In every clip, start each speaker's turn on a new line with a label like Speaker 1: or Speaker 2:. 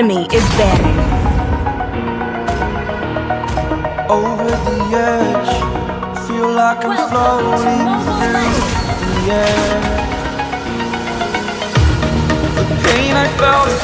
Speaker 1: Enemy
Speaker 2: is banning.
Speaker 3: over the edge. Feel like I'm floating through the air. The pain I felt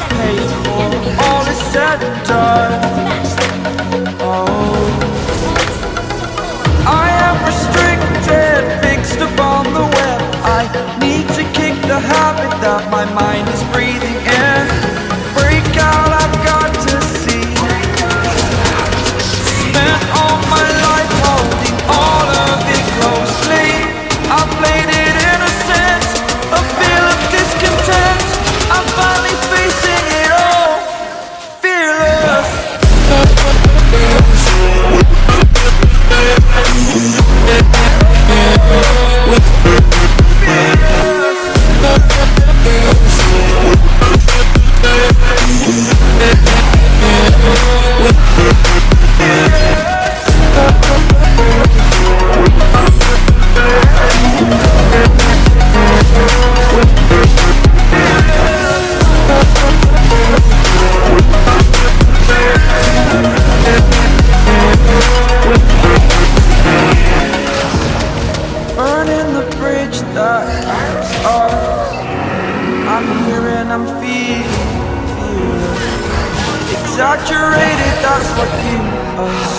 Speaker 3: exaggerated. That's what you us.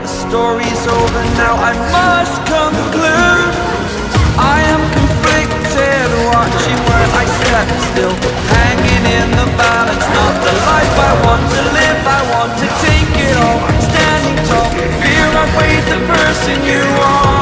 Speaker 3: The story's over now. I must conclude. I am conflicted, watching where I step still, hanging in the balance. Not the life I want to live. I want to take it all, standing tall. Fear I weighed the person you are.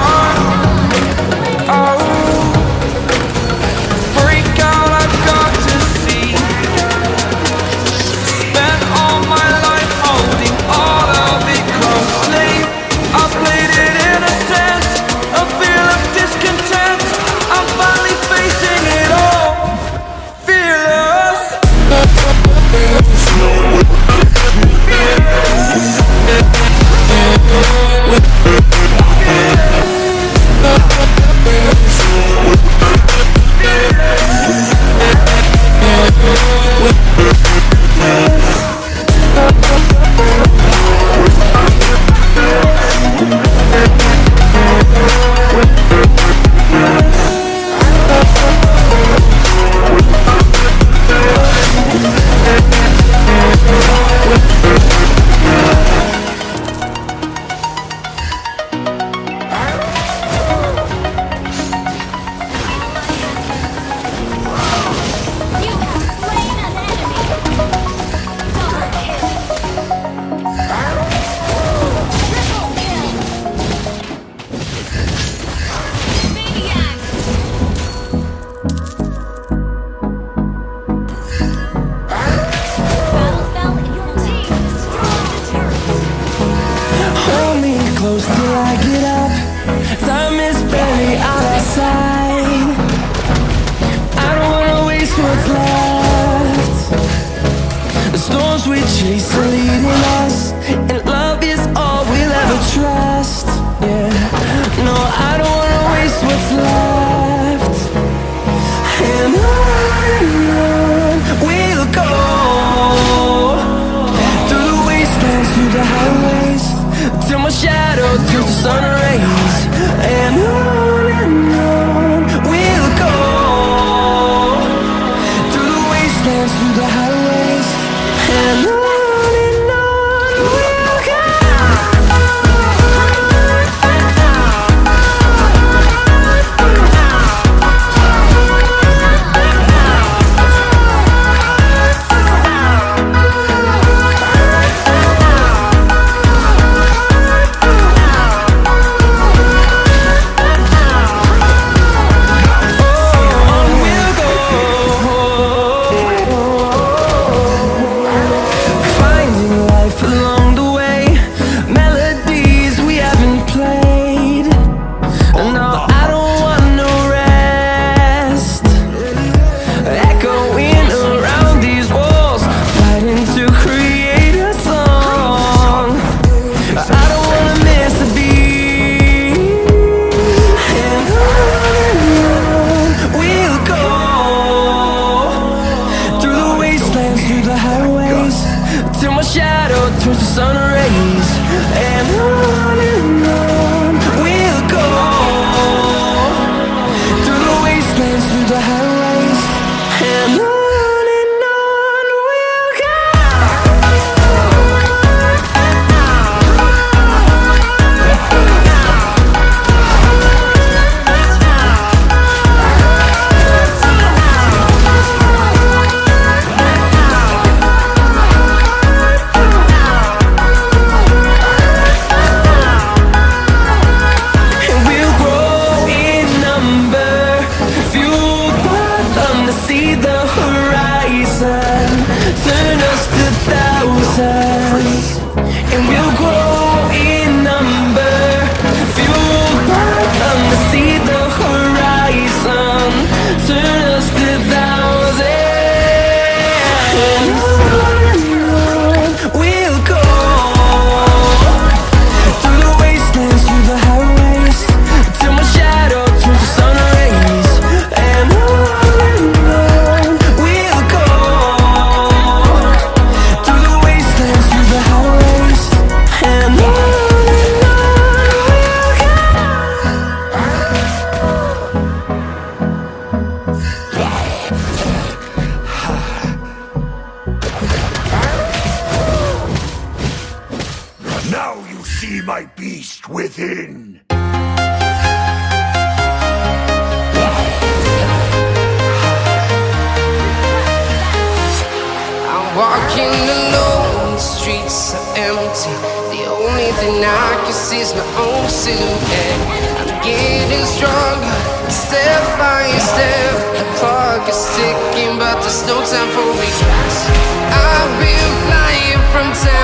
Speaker 3: On side. I don't wanna waste what's left. The storms we chase are leading us, and love is all we'll ever trust. Yeah, no, I don't wanna waste what's left. And on we'll go through the wastelands, through the highways, till my shadow turns to sun rays.
Speaker 4: empty. The only thing I can see is my own silhouette. I'm getting stronger, step by step. The clock is ticking, but there's no time for me. I've been flying from town.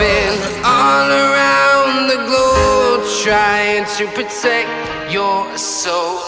Speaker 4: been all around the globe trying to protect your soul.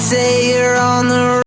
Speaker 5: say